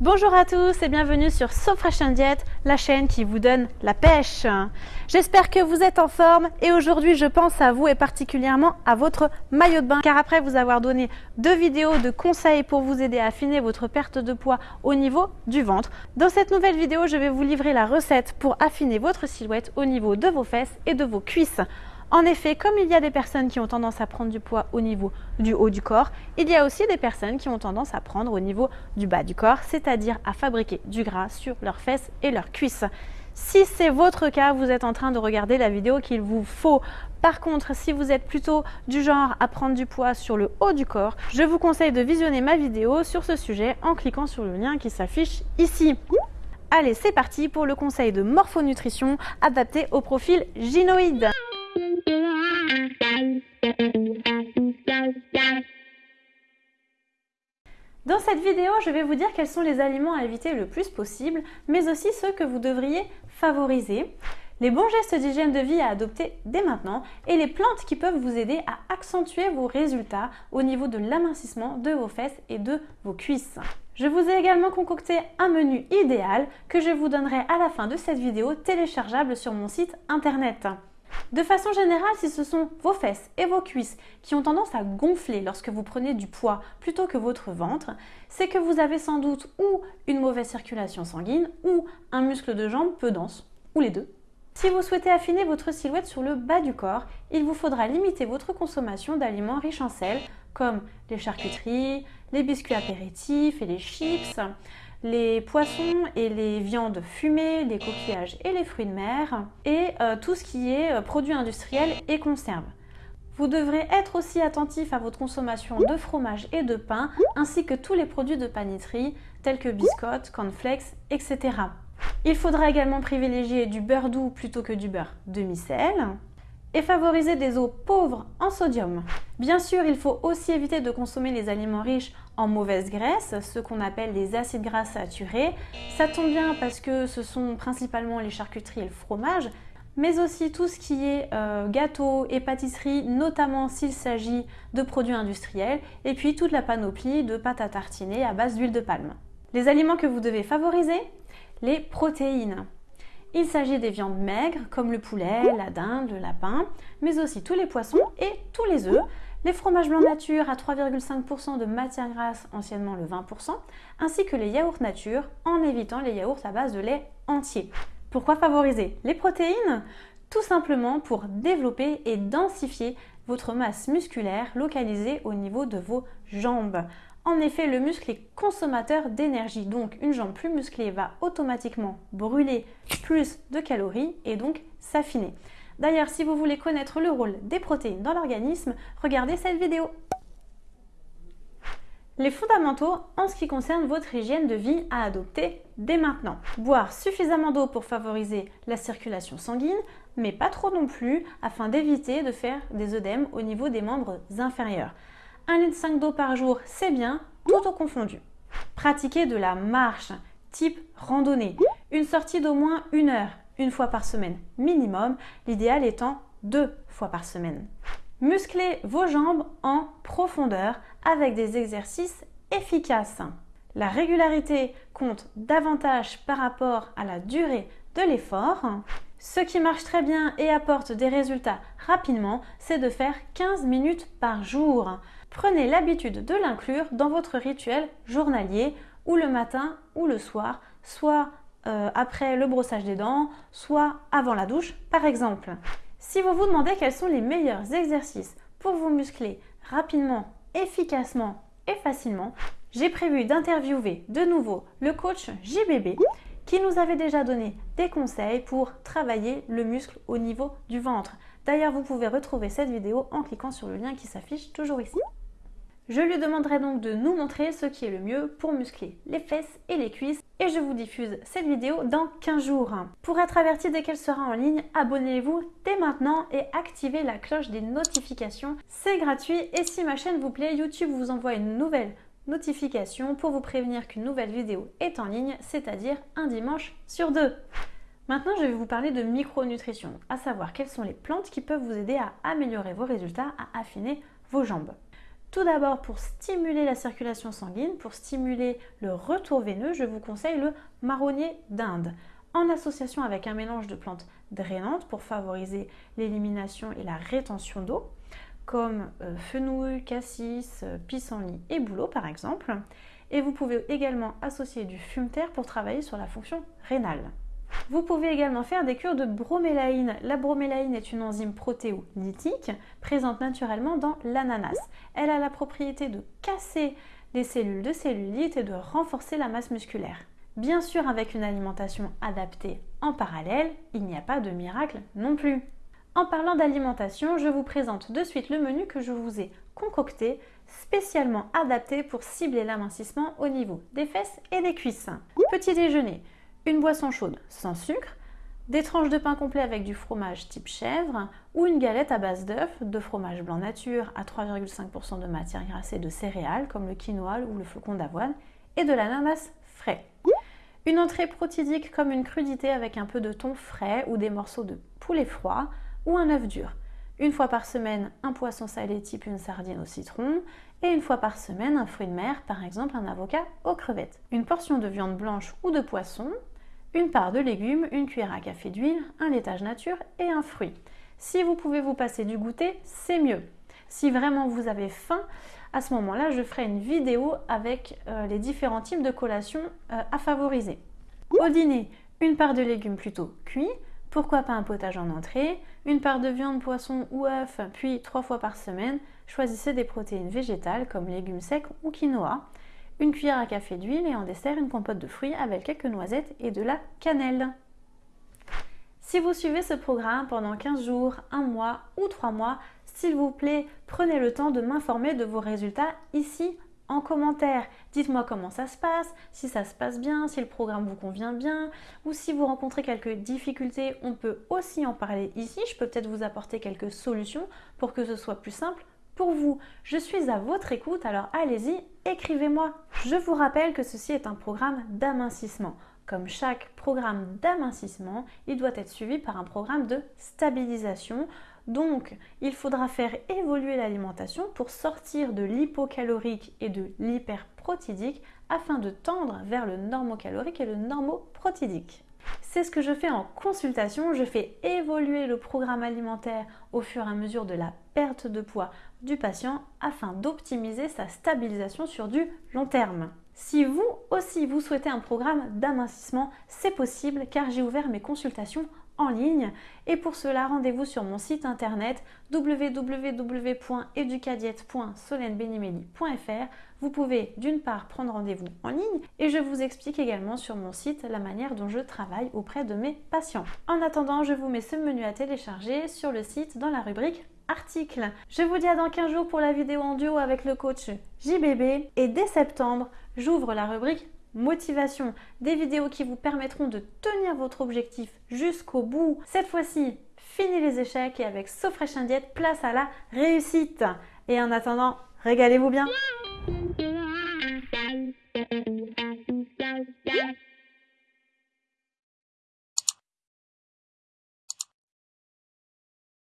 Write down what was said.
Bonjour à tous et bienvenue sur So Fresh Diet, la chaîne qui vous donne la pêche. J'espère que vous êtes en forme et aujourd'hui je pense à vous et particulièrement à votre maillot de bain car après vous avoir donné deux vidéos de conseils pour vous aider à affiner votre perte de poids au niveau du ventre, dans cette nouvelle vidéo je vais vous livrer la recette pour affiner votre silhouette au niveau de vos fesses et de vos cuisses. En effet, comme il y a des personnes qui ont tendance à prendre du poids au niveau du haut du corps, il y a aussi des personnes qui ont tendance à prendre au niveau du bas du corps, c'est-à-dire à fabriquer du gras sur leurs fesses et leurs cuisses. Si c'est votre cas, vous êtes en train de regarder la vidéo qu'il vous faut. Par contre, si vous êtes plutôt du genre à prendre du poids sur le haut du corps, je vous conseille de visionner ma vidéo sur ce sujet en cliquant sur le lien qui s'affiche ici. Allez, c'est parti pour le conseil de morphonutrition adapté au profil gynoïde. Dans cette vidéo, je vais vous dire quels sont les aliments à éviter le plus possible, mais aussi ceux que vous devriez favoriser, les bons gestes d'hygiène de vie à adopter dès maintenant et les plantes qui peuvent vous aider à accentuer vos résultats au niveau de l'amincissement de vos fesses et de vos cuisses. Je vous ai également concocté un menu idéal que je vous donnerai à la fin de cette vidéo téléchargeable sur mon site internet. De façon générale, si ce sont vos fesses et vos cuisses qui ont tendance à gonfler lorsque vous prenez du poids plutôt que votre ventre, c'est que vous avez sans doute ou une mauvaise circulation sanguine ou un muscle de jambe peu dense, ou les deux. Si vous souhaitez affiner votre silhouette sur le bas du corps, il vous faudra limiter votre consommation d'aliments riches en sel, comme les charcuteries, les biscuits apéritifs et les chips, les poissons et les viandes fumées, les coquillages et les fruits de mer, et euh, tout ce qui est euh, produits industriels et conserves. Vous devrez être aussi attentif à votre consommation de fromage et de pain, ainsi que tous les produits de panisserie, tels que biscottes, cornflakes, etc. Il faudra également privilégier du beurre doux plutôt que du beurre demi-sel, et favoriser des eaux pauvres en sodium. Bien sûr, il faut aussi éviter de consommer les aliments riches en mauvaise graisse, ce qu'on appelle les acides gras saturés. Ça tombe bien parce que ce sont principalement les charcuteries et le fromage, mais aussi tout ce qui est euh, gâteau et pâtisserie, notamment s'il s'agit de produits industriels, et puis toute la panoplie de pâtes à tartiner à base d'huile de palme. Les aliments que vous devez favoriser Les protéines. Il s'agit des viandes maigres comme le poulet, la dinde, le lapin, mais aussi tous les poissons et tous les œufs, les fromages blancs nature à 3,5% de matière grasse, anciennement le 20%, ainsi que les yaourts nature en évitant les yaourts à base de lait entier. Pourquoi favoriser les protéines? Tout simplement pour développer et densifier votre masse musculaire localisée au niveau de vos jambes. En effet, le muscle est consommateur d'énergie, donc une jambe plus musclée va automatiquement brûler plus de calories et donc s'affiner. D'ailleurs, si vous voulez connaître le rôle des protéines dans l'organisme, regardez cette vidéo. Les fondamentaux en ce qui concerne votre hygiène de vie à adopter dès maintenant. Boire suffisamment d'eau pour favoriser la circulation sanguine, mais pas trop non plus afin d'éviter de faire des œdèmes au niveau des membres inférieurs. 1,5 litre d'eau par jour, c'est bien, tout au confondu. Pratiquer de la marche, type randonnée. Une sortie d'au moins une heure, une fois par semaine minimum, l'idéal étant deux fois par semaine. Musclez vos jambes en profondeur avec des exercices efficaces. La régularité compte davantage par rapport à la durée l'effort. Ce qui marche très bien et apporte des résultats rapidement, c'est de faire 15 minutes par jour. Prenez l'habitude de l'inclure dans votre rituel journalier ou le matin ou le soir, soit euh, après le brossage des dents, soit avant la douche par exemple. Si vous vous demandez quels sont les meilleurs exercices pour vous muscler rapidement, efficacement et facilement, j'ai prévu d'interviewer de nouveau le coach JBB qui nous avait déjà donné des conseils pour travailler le muscle au niveau du ventre. D'ailleurs, vous pouvez retrouver cette vidéo en cliquant sur le lien qui s'affiche toujours ici. Je lui demanderai donc de nous montrer ce qui est le mieux pour muscler les fesses et les cuisses et je vous diffuse cette vidéo dans 15 jours. Pour être averti dès qu'elle sera en ligne, abonnez-vous dès maintenant et activez la cloche des notifications. C'est gratuit et si ma chaîne vous plaît, YouTube vous envoie une nouvelle notification pour vous prévenir qu'une nouvelle vidéo est en ligne, c'est-à-dire un dimanche sur deux. Maintenant, je vais vous parler de micronutrition, à savoir quelles sont les plantes qui peuvent vous aider à améliorer vos résultats, à affiner vos jambes. Tout d'abord, pour stimuler la circulation sanguine, pour stimuler le retour veineux, je vous conseille le marronnier d'Inde, en association avec un mélange de plantes drainantes pour favoriser l'élimination et la rétention d'eau, comme euh, fenouil, cassis, euh, pissenlit et bouleau par exemple. Et vous pouvez également associer du fumeterre pour travailler sur la fonction rénale. Vous pouvez également faire des cures de bromélaïne. La bromélaïne est une enzyme protéolytique présente naturellement dans l'ananas. Elle a la propriété de casser les cellules de cellulite et de renforcer la masse musculaire. Bien sûr, avec une alimentation adaptée en parallèle, il n'y a pas de miracle non plus. En parlant d'alimentation, je vous présente de suite le menu que je vous ai concocté, spécialement adapté pour cibler l'amincissement au niveau des fesses et des cuisses. Petit déjeuner, une boisson chaude sans sucre, des tranches de pain complet avec du fromage type chèvre ou une galette à base d'œuf, de fromage blanc nature à 3,5% de matière grasse et de céréales comme le quinoa ou le flocon d'avoine et de l'ananas frais. Une entrée protidique comme une crudité avec un peu de thon frais ou des morceaux de poulet froid ou un œuf dur. Une fois par semaine, un poisson salé type une sardine au citron et une fois par semaine, un fruit de mer, par exemple un avocat aux crevettes. Une portion de viande blanche ou de poisson, une part de légumes, une cuillère à café d'huile, un laitage nature et un fruit. Si vous pouvez vous passer du goûter, c'est mieux. Si vraiment vous avez faim, à ce moment-là, je ferai une vidéo avec euh, les différents types de collations euh, à favoriser. Au dîner, une part de légumes plutôt cuits, pourquoi pas un potage en entrée, une part de viande, poisson ou œuf, puis trois fois par semaine, choisissez des protéines végétales comme légumes secs ou quinoa une cuillère à café d'huile et en dessert une compote de fruits avec quelques noisettes et de la cannelle. Si vous suivez ce programme pendant 15 jours, 1 mois ou 3 mois, s'il vous plaît, prenez le temps de m'informer de vos résultats ici en commentaire. Dites-moi comment ça se passe, si ça se passe bien, si le programme vous convient bien, ou si vous rencontrez quelques difficultés, on peut aussi en parler ici. Je peux peut-être vous apporter quelques solutions pour que ce soit plus simple pour vous. Je suis à votre écoute, alors allez-y, écrivez-moi. Je vous rappelle que ceci est un programme d'amincissement. Comme chaque programme d'amincissement, il doit être suivi par un programme de stabilisation. Donc, il faudra faire évoluer l'alimentation pour sortir de l'hypocalorique et de l'hyperprotidique afin de tendre vers le normocalorique et le normoprotidique. C'est ce que je fais en consultation. Je fais évoluer le programme alimentaire au fur et à mesure de la perte de poids du patient afin d'optimiser sa stabilisation sur du long terme. Si vous aussi vous souhaitez un programme d'amincissement, c'est possible car j'ai ouvert mes consultations en ligne et pour cela rendez-vous sur mon site internet www.educadiette.solenbenimeli.fr Vous pouvez d'une part prendre rendez-vous en ligne et je vous explique également sur mon site la manière dont je travaille auprès de mes patients. En attendant, je vous mets ce menu à télécharger sur le site dans la rubrique article. Je vous dis à dans 15 jours pour la vidéo en duo avec le coach JBB et dès septembre, j'ouvre la rubrique motivation, des vidéos qui vous permettront de tenir votre objectif jusqu'au bout. Cette fois-ci, fini les échecs et avec Sofresh Indiette, place à la réussite. Et en attendant, régalez-vous bien